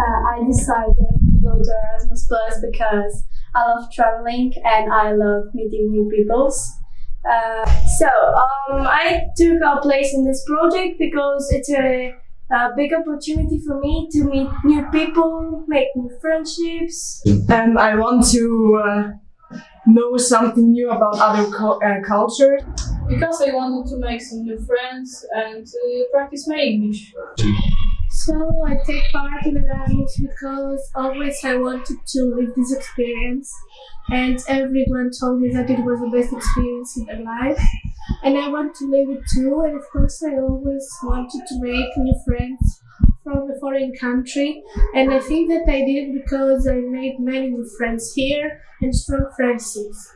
Uh, I decided to go to Erasmus Plus because I love traveling and I love meeting new peoples. Uh, so um, I took a place in this project because it's a, a big opportunity for me to meet new people, make new friendships. and I want to uh, know something new about other cu- uh, cultures. because I wanted to make some new friends and uh, practice my English. So I take part in Erasmus because always I wanted to live this experience, and everyone told me that it was the best experience in their life, and I want to live it too. And of course, I always wanted to make new friends from a foreign country, and I think that I did because I made many new friends here and strong friendships.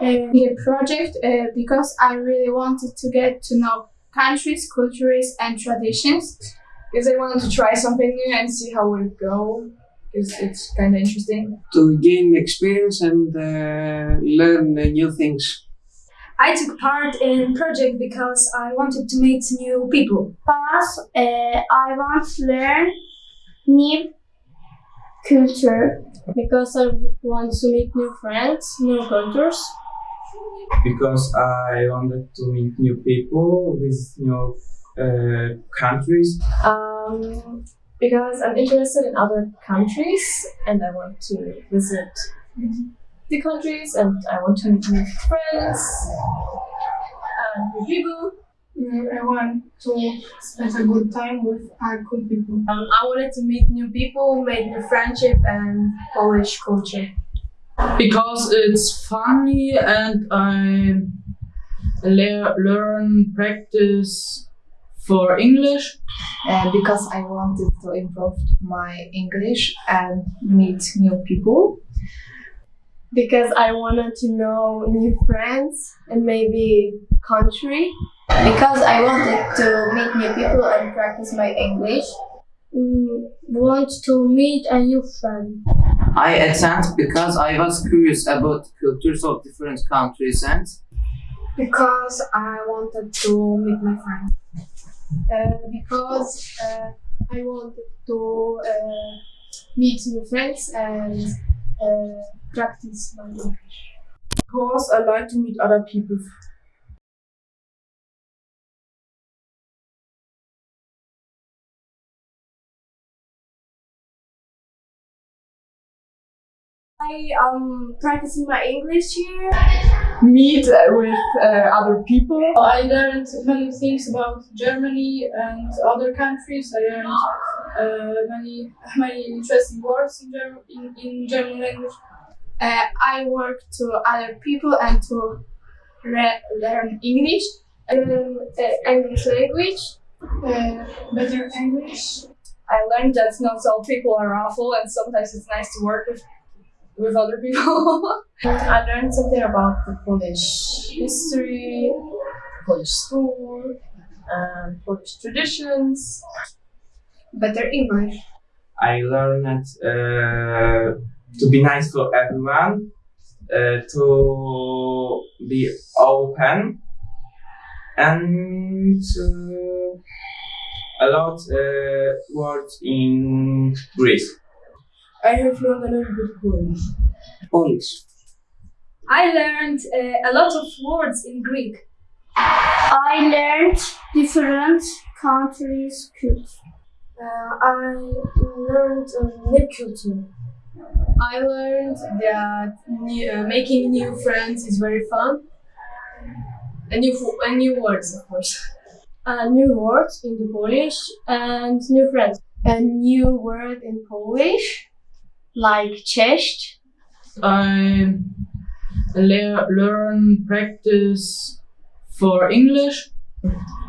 And The project uh, because I really wanted to get to know countries, cultures, and traditions. Because I wanted to try something new and see how it would go. Because it's kind of interesting. to gain experience and uh, learn new things. I took part in project because I wanted to meet new people. Because uh, I want to learn new culture. Because I want to meet new friends, new cultures. because I wanted to meet new people with new uh, countries. Um, because I'm interested in other countries and I want to visit the countries and I want to meet new friends and new people. I want to spend a good time with uh, cool people. Um, I wanted to meet new people, make new friendship and Polish culture. because it's funny and I le- learn practice for English. uh, because I wanted to improve my English and meet new people. Because I wanted to know new friends and maybe country. Because I wanted to meet new people and practice my English. Mm, want to meet a new friend. I attend because I was curious about cultures of different countries and Because I wanted to meet my friend. Uh, because uh, I wanted to uh, meet new friends and uh, practice my English. Because I like to meet other people. I um practicing my English here. Meet uh, with uh, other people. I learned many things about Germany and other countries. I learned uh, many many interesting words in German in, in German language. Uh, I work to other people and to re- learn English, uh, English language. Uh, better English. I learned that not all people are awful and sometimes it's nice to work with with other people. I learned something about the Polish history, Polish school, and Polish traditions. Better English. I learned uh, to be nice to everyone, uh, to be open, and uh, a lot uh, words in Greek. I have learned a little bit Polish. Polish. I learned uh, a lot of words in Greek. I learned different countries' culture. Uh, I learned uh, new culture. I learned that new, uh, making new friends is very fun. And new, fo- and new words, of course. Uh, new words in the Polish and new friends. A new word in Polish, like cześć. I le- learn practice for English.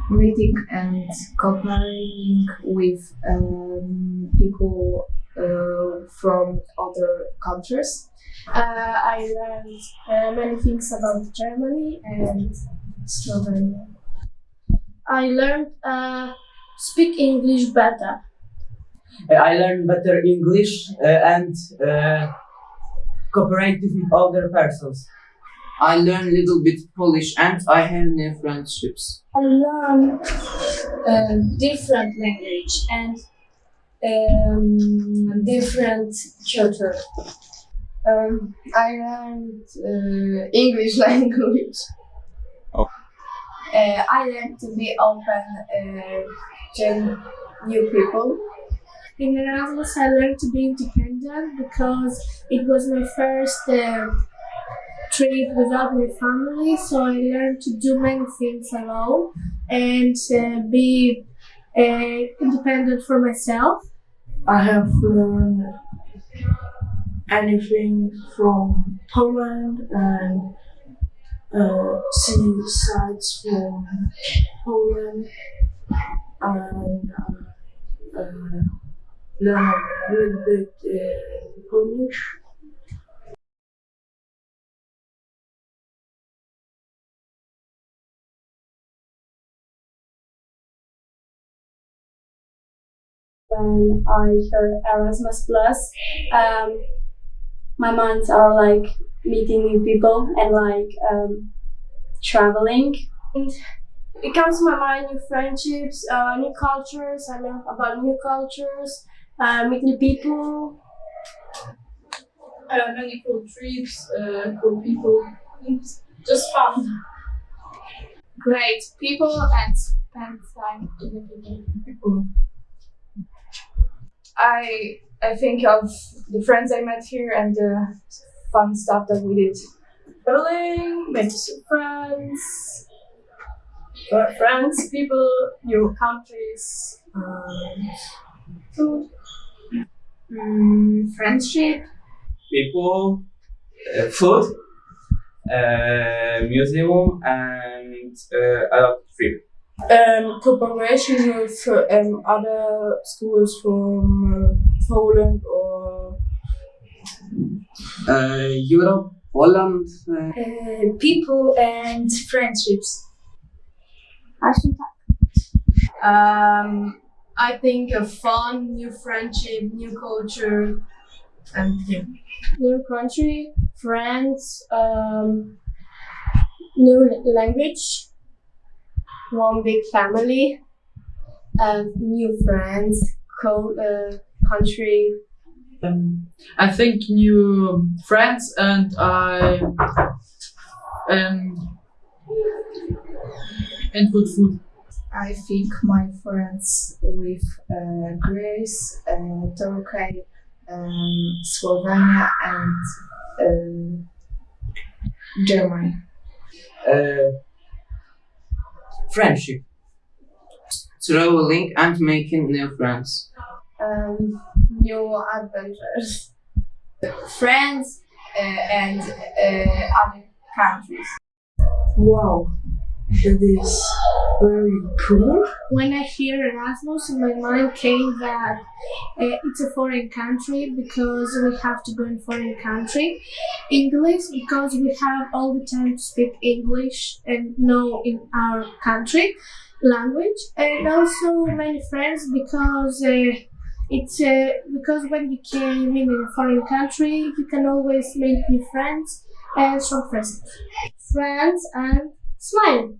Meeting and cooperating with um, people uh, from other countries. Uh, I learned uh, many things about Germany and Slovenia. I learned uh, speak English better. I learn better English uh, and uh, cooperate with other persons. I learn a little bit Polish and I have new friendships. I learn uh, different language and um, different culture. Um, I learned uh, English language. Oh. Uh, I learned to be open uh, to new people. In Erasmus, I learned to be independent because it was my first uh, trip without my family. So I learned to do many things alone and uh, be uh, independent for myself. I have learned anything from Poland and uh, see sites from Poland and uh, uh, a little bit Polish. when I hear Erasmus Plus, um, my minds are like meeting new people and like um, traveling. And it comes to my mind new friendships, uh, new cultures. I learn about new cultures, uh, meet new people. Uh, many cool trips, uh, cool people. Just fun. Great people and spend time with the people. I I think of the friends I met here and the fun stuff that we did. Traveling, make some friends, for friends, people, new countries, um, food, Mm, friendship, People, uh, food, uh, museum, and uh, a lot of trip. Um, cooperation with um, other schools from uh, Poland or Uh, Europe, Holland. Uh, uh, people and friendships. Um, I think a fun, new friendship, new culture, and yeah. new country, friends, um, new language, one big family, uh, new friends, co- uh, country. Um, I think new friends and I um and good food. I think my friends with uh, Greece, uh, Turkey, um, Slovenia, and uh, Germany. Uh, friendship. traveling and making new friends. um, new adventures. Friends uh, and uh, other countries. wow, that is very cool. when I hear Erasmus, in my mind came that uh, it's a foreign country because we have to go in foreign country. English because we have all the time to speak English and know in our country language, and also many friends because. Uh, it's uh, because when you came in a foreign country, you can always make new friends and strong friends. Friends and smile.